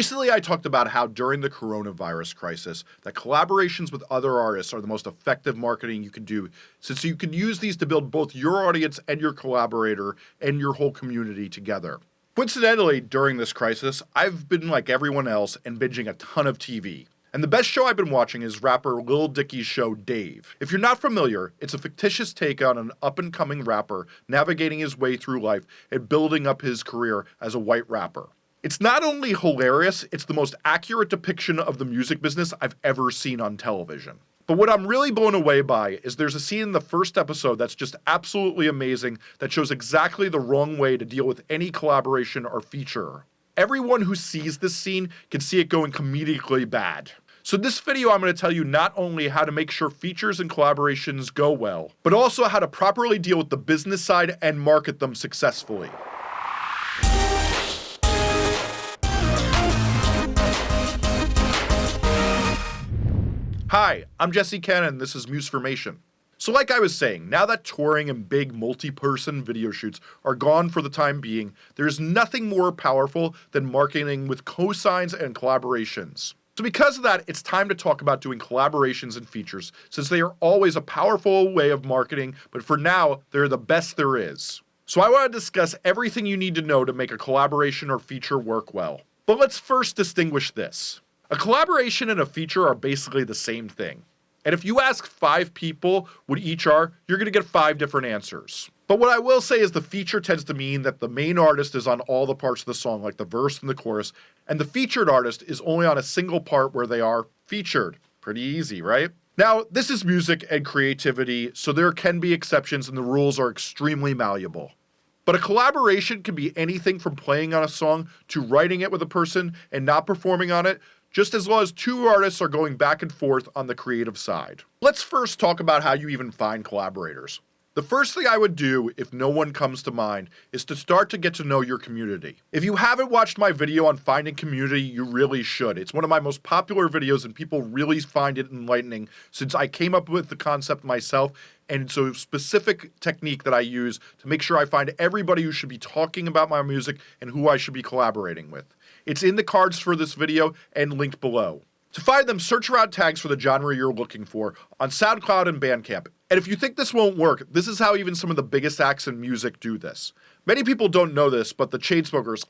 Recently, I talked about how during the coronavirus crisis, that collaborations with other artists are the most effective marketing you can do, since you can use these to build both your audience and your collaborator and your whole community together. Coincidentally, during this crisis, I've been like everyone else and binging a ton of TV. And the best show I've been watching is rapper Lil Dicky's show Dave. If you're not familiar, it's a fictitious take on an up and coming rapper navigating his way through life and building up his career as a white rapper. It's not only hilarious, it's the most accurate depiction of the music business I've ever seen on television. But what I'm really blown away by is there's a scene in the first episode that's just absolutely amazing that shows exactly the wrong way to deal with any collaboration or feature. Everyone who sees this scene can see it going comedically bad. So this video I'm going to tell you not only how to make sure features and collaborations go well, but also how to properly deal with the business side and market them successfully. Hi, I'm Jesse Cannon, this is Musformation. So like I was saying, now that touring and big multi-person video shoots are gone for the time being, there's nothing more powerful than marketing with cosigns and collaborations. So because of that, it's time to talk about doing collaborations and features, since they are always a powerful way of marketing, but for now, they're the best there is. So I want to discuss everything you need to know to make a collaboration or feature work well. But let's first distinguish this. A collaboration and a feature are basically the same thing. And if you ask five people what each are, you're going to get five different answers. But what I will say is the feature tends to mean that the main artist is on all the parts of the song, like the verse and the chorus, and the featured artist is only on a single part where they are featured. Pretty easy, right? Now, this is music and creativity, so there can be exceptions and the rules are extremely malleable. But a collaboration can be anything from playing on a song to writing it with a person and not performing on it just as well as two artists are going back and forth on the creative side. Let's first talk about how you even find collaborators. The first thing I would do, if no one comes to mind, is to start to get to know your community. If you haven't watched my video on finding community, you really should. It's one of my most popular videos and people really find it enlightening since I came up with the concept myself and it's a specific technique that I use to make sure I find everybody who should be talking about my music and who I should be collaborating with. It's in the cards for this video and linked below. To find them, search around tags for the genre you're looking for on SoundCloud and Bandcamp. And if you think this won't work, this is how even some of the biggest acts in music do this. Many people don't know this, but the Chainsmokers.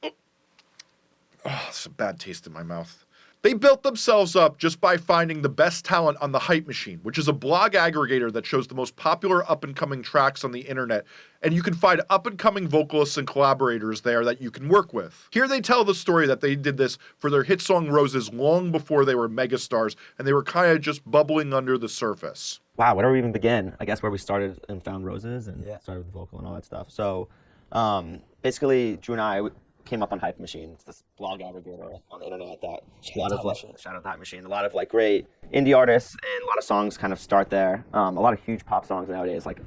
Oh, it's a bad taste in my mouth. They built themselves up just by finding the best talent on the Hype Machine, which is a blog aggregator that shows the most popular up and coming tracks on the internet, and you can find up and coming vocalists and collaborators there that you can work with. Here they tell the story that they did this for their hit song Roses long before they were megastars, and they were kind of just bubbling under the surface. Wow, where do we even begin? I guess where we started and found Roses and yeah. started with the vocal and all that stuff. So um, basically, Drew and I came up on Hype Machine. It's this blog aggregator on the internet that shout a lot of like, shout out Hype Machine. A lot of like great indie artists and a lot of songs kind of start there. Um, a lot of huge pop songs nowadays like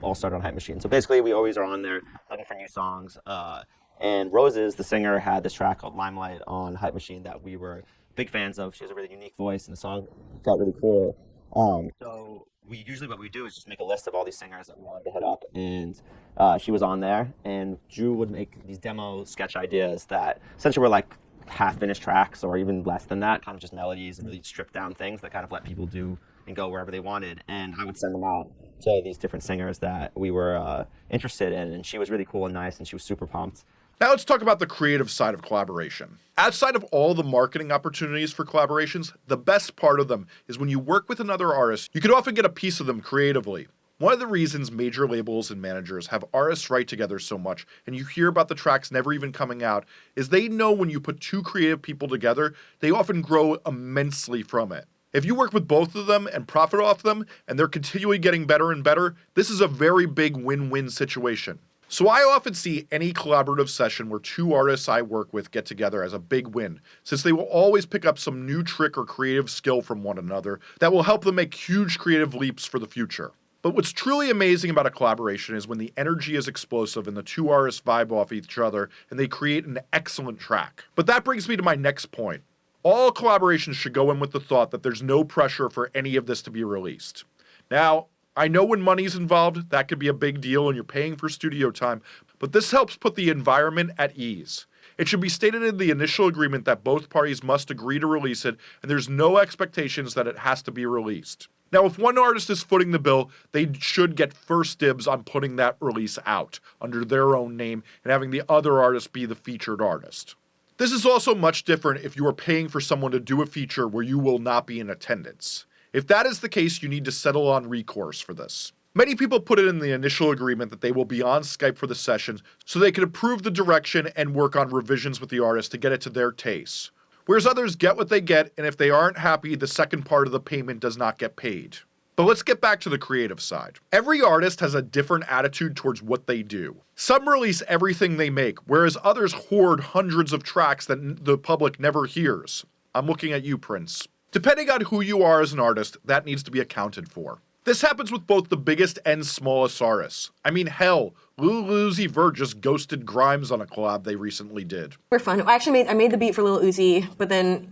all start on Hype Machine. So basically, we always are on there looking for new songs. Uh, and Rozes, the singer, had this track called Limelight on Hype Machine that we were big fans of. She has a really unique voice, and the song felt really cool. Um, so we usually what we do is just make a list of all these singers that we wanted to hit up, and uh, she was on there. And Drew would make these demo sketch ideas that essentially were like half finished tracks or even less than that, kind of just melodies and really stripped down things that kind of let people do and go wherever they wanted. And I would send them out to these different singers that we were uh, interested in, and she was really cool and nice, and she was super pumped. Now let's talk about the creative side of collaboration. Outside of all the marketing opportunities for collaborations, the best part of them is when you work with another artist, you can often get a piece of them creatively. One of the reasons major labels and managers have artists write together so much, and you hear about the tracks never even coming out, is they know when you put two creative people together, they often grow immensely from it. If you work with both of them and profit off them, and they're continually getting better and better, this is a very big win-win situation. So I often see any collaborative session where two artists I work with get together as a big win, since they will always pick up some new trick or creative skill from one another that will help them make huge creative leaps for the future. But what's truly amazing about a collaboration is when the energy is explosive and the two artists vibe off each other and they create an excellent track. But that brings me to my next point. All collaborations should go in with the thought that there's no pressure for any of this to be released. Now, I know when money's involved, that could be a big deal and you're paying for studio time, but this helps put the environment at ease. It should be stated in the initial agreement that both parties must agree to release it, and there's no expectations that it has to be released. Now, if one artist is footing the bill, they should get first dibs on putting that release out under their own name and having the other artist be the featured artist. This is also much different if you are paying for someone to do a feature where you will not be in attendance. If that is the case, you need to settle on recourse for this. Many people put it in the initial agreement that they will be on Skype for the sessions so they can approve the direction and work on revisions with the artist to get it to their taste. Whereas others get what they get, and if they aren't happy, the second part of the payment does not get paid. But let's get back to the creative side. Every artist has a different attitude towards what they do. Some release everything they make, whereas others hoard hundreds of tracks that the public never hears. I'm looking at you, Prince. Depending on who you are as an artist, that needs to be accounted for. This happens with both the biggest and smallest artists. I mean, hell, Lil Uzi Vert just ghosted Grimes on a collab they recently did. We're fun. I actually made I made the beat for Lil Uzi, but then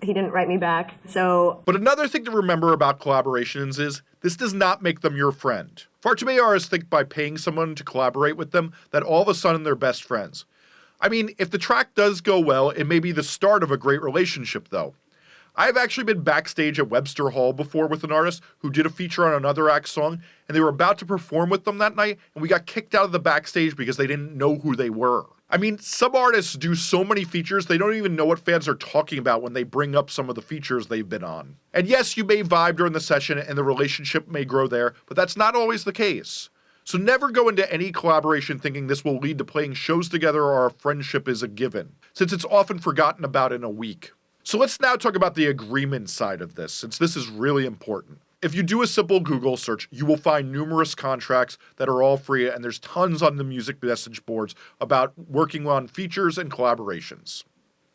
he didn't write me back. So But another thing to remember about collaborations is this does not make them your friend. Far too many artists think by paying someone to collaborate with them that all of a sudden they're best friends. I mean, if the track does go well, it may be the start of a great relationship though. I've actually been backstage at Webster Hall before with an artist who did a feature on another act song, and they were about to perform with them that night, and we got kicked out of the backstage because they didn't know who they were. I mean, some artists do so many features, they don't even know what fans are talking about when they bring up some of the features they've been on. And yes, you may vibe during the session and the relationship may grow there, but that's not always the case. So never go into any collaboration thinking this will lead to playing shows together or a friendship is a given, since it's often forgotten about in a week. So let's now talk about the agreement side of this, since this is really important. If you do a simple Google search, you will find numerous contracts that are all free, and there's tons on the music message boards about working on features and collaborations.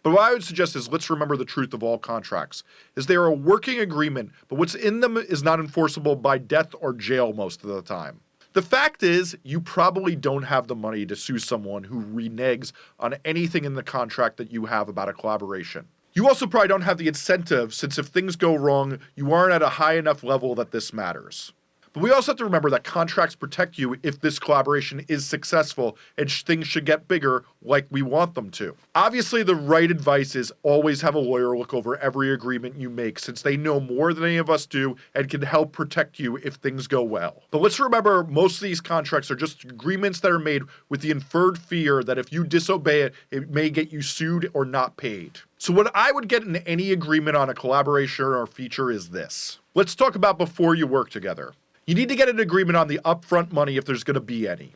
But what I would suggest is let's remember the truth of all contracts, is they are a working agreement, but what's in them is not enforceable by death or jail most of the time. The fact is, you probably don't have the money to sue someone who reneges on anything in the contract that you have about a collaboration. You also probably don't have the incentive, since if things go wrong, you aren't at a high enough level that this matters. But we also have to remember that contracts protect you if this collaboration is successful and sh- things should get bigger like we want them to. Obviously, the right advice is always have a lawyer look over every agreement you make since they know more than any of us do and can help protect you if things go well. But let's remember most of these contracts are just agreements that are made with the inferred fear that if you disobey it, it may get you sued or not paid. So, what I would get in any agreement on a collaboration or feature is this. Let's talk about before you work together. You need to get an agreement on the upfront money if there's going to be any.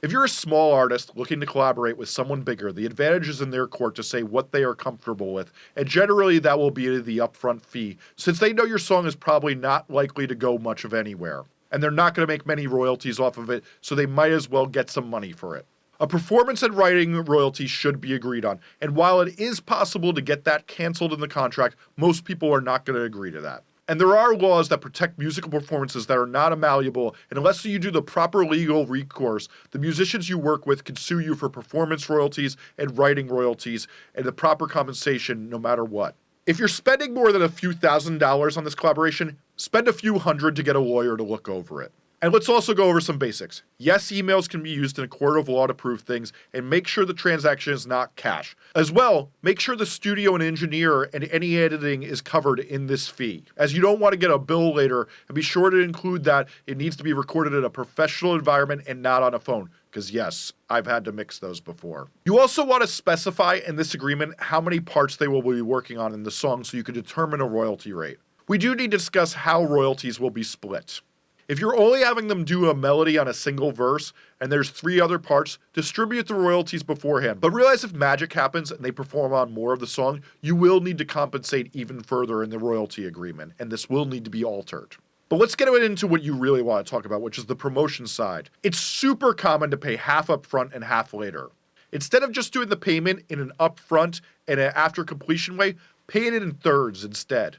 If you're a small artist looking to collaborate with someone bigger, the advantage is in their court to say what they are comfortable with, and generally that will be the upfront fee, since they know your song is probably not likely to go much of anywhere, and they're not going to make many royalties off of it, so they might as well get some money for it. A performance and writing royalty should be agreed on, and while it is possible to get that canceled in the contract, most people are not going to agree to that. And there are laws that protect musical performances that are not malleable, and unless you do the proper legal recourse, the musicians you work with can sue you for performance royalties and writing royalties and the proper compensation no matter what. If you're spending more than a few thousand dollars on this collaboration, spend a few hundred to get a lawyer to look over it. And let's also go over some basics. Yes, emails can be used in a court of law to prove things, and make sure the transaction is not cash. As well, make sure the studio and engineer and any editing is covered in this fee, as you don't want to get a bill later, and be sure to include that it needs to be recorded in a professional environment and not on a phone. Because, yes, I've had to mix those before. You also want to specify in this agreement how many parts they will be working on in the song so you can determine a royalty rate. We do need to discuss how royalties will be split. If you're only having them do a melody on a single verse and there's three other parts, distribute the royalties beforehand. But realize if magic happens and they perform on more of the song, you will need to compensate even further in the royalty agreement, and this will need to be altered. But let's get into what you really want to talk about, which is the promotion side. It's super common to pay half up front and half later. Instead of just doing the payment in an upfront and an after completion way, pay it in thirds instead.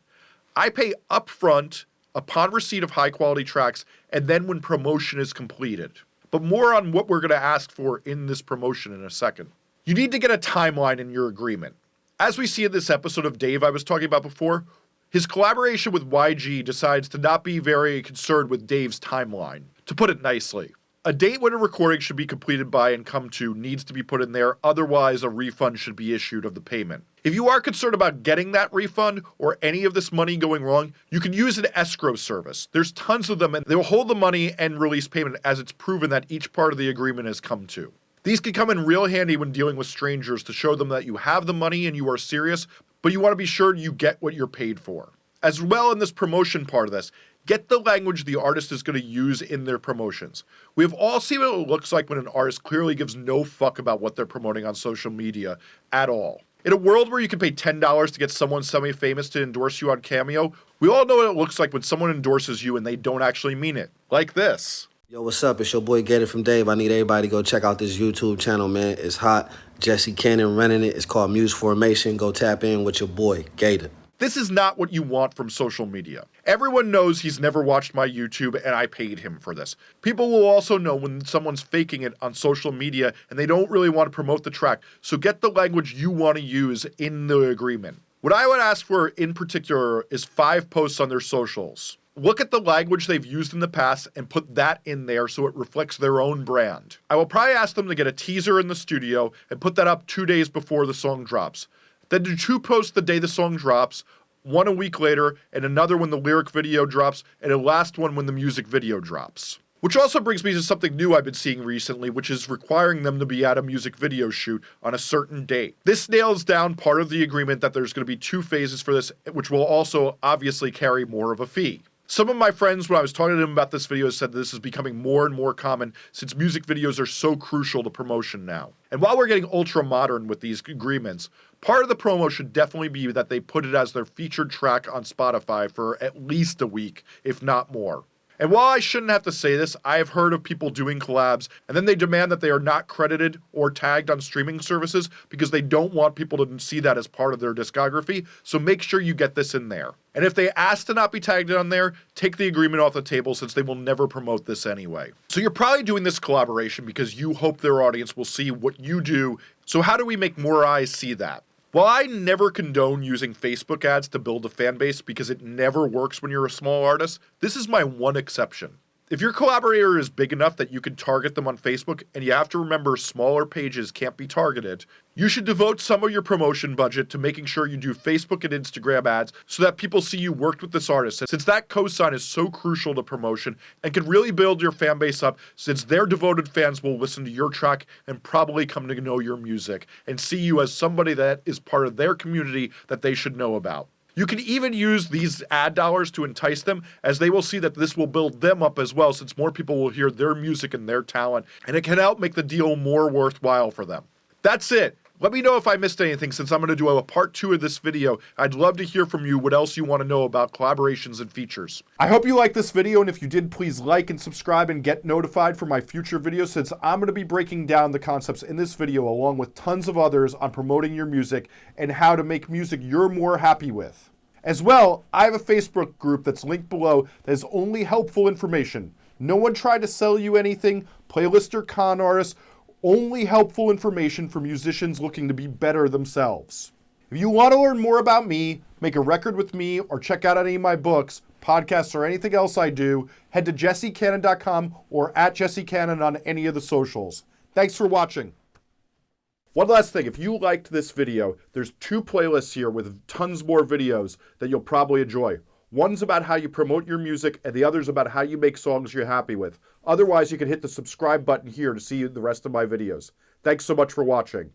I pay upfront upon receipt of high quality tracks and then when promotion is completed. But more on what we're going to ask for in this promotion in a second. You need to get a timeline in your agreement. As we see in this episode of Dave I was talking about before, his collaboration with YG decides to not be very concerned with Dave's timeline, to put it nicely. A date when a recording should be completed by and come to needs to be put in there, otherwise, a refund should be issued of the payment. If you are concerned about getting that refund or any of this money going wrong, you can use an escrow service. There's tons of them, and they will hold the money and release payment as it's proven that each part of the agreement has come to. These can come in real handy when dealing with strangers to show them that you have the money and you are serious, but you want to be sure you get what you're paid for. As well, in this promotion part of this, get the language the artist is going to use in their promotions. We have all seen what it looks like when an artist clearly gives no fuck about what they're promoting on social media at all. In a world where you can pay $10 to get someone semi famous to endorse you on Cameo, we all know what it looks like when someone endorses you and they don't actually mean it. Like this. Yo, what's up? It's your boy Gator from Dave. I need everybody to go check out this YouTube channel, man. It's hot. Jesse Cannon running it. It's called Musformation. Go tap in with your boy, Gator. This is not what you want from social media. Everyone knows he's never watched my YouTube and I paid him for this. People will also know when someone's faking it on social media and they don't really want to promote the track, so get the language you want to use in the agreement. What I would ask for in particular is five posts on their socials. Look at the language they've used in the past and put that in there so it reflects their own brand. I will probably ask them to get a teaser in the studio and put that up two days before the song drops. Then do two posts the day the song drops, one a week later, and another when the lyric video drops, and a last one when the music video drops. Which also brings me to something new I've been seeing recently, which is requiring them to be at a music video shoot on a certain date. This nails down part of the agreement that there's going to be two phases for this, which will also obviously carry more of a fee. Some of my friends, when I was talking to them about this video, said that this is becoming more and more common since music videos are so crucial to promotion now. And while we're getting ultra modern with these agreements, part of the promo should definitely be that they put it as their featured track on Spotify for at least a week, if not more. And while I shouldn't have to say this, I have heard of people doing collabs and then they demand that they are not credited or tagged on streaming services because they don't want people to see that as part of their discography. So make sure you get this in there. And if they ask to not be tagged on there, take the agreement off the table since they will never promote this anyway. So you're probably doing this collaboration because you hope their audience will see what you do. So how do we make more eyes see that? While I never condone using Facebook ads to build a fan base because it never works when you're a small artist, this is my one exception. If your collaborator is big enough that you can target them on Facebook, and you have to remember smaller pages can't be targeted, you should devote some of your promotion budget to making sure you do Facebook and Instagram ads so that people see you worked with this artist, since that cosign is so crucial to promotion and can really build your fan base up since their devoted fans will listen to your track and probably come to know your music and see you as somebody that is part of their community that they should know about. You can even use these ad dollars to entice them, as they will see that this will build them up as well, since more people will hear their music and their talent, and it can help make the deal more worthwhile for them. That's it. Let me know if I missed anything since I'm going to do a part two of this video. I'd love to hear from you what else you want to know about collaborations and features. I hope you liked this video, and if you did, please like and subscribe and get notified for my future videos since I'm going to be breaking down the concepts in this video along with tons of others on promoting your music and how to make music you're more happy with. As well, I have a Facebook group that's linked below that is only helpful information. No one tried to sell you anything, playlist or con artists, only helpful information for musicians looking to be better themselves. If you want to learn more about me, make a record with me, or check out any of my books, podcasts, or anything else I do, head to jessecannon.com or at jessecannon on any of the socials. Thanks for watching. One last thing, if you liked this video, there's two playlists here with tons more videos that you'll probably enjoy. One's about how you promote your music, and the other's about how you make songs you're happy with. Otherwise, you can hit the subscribe button here to see the rest of my videos. Thanks so much for watching.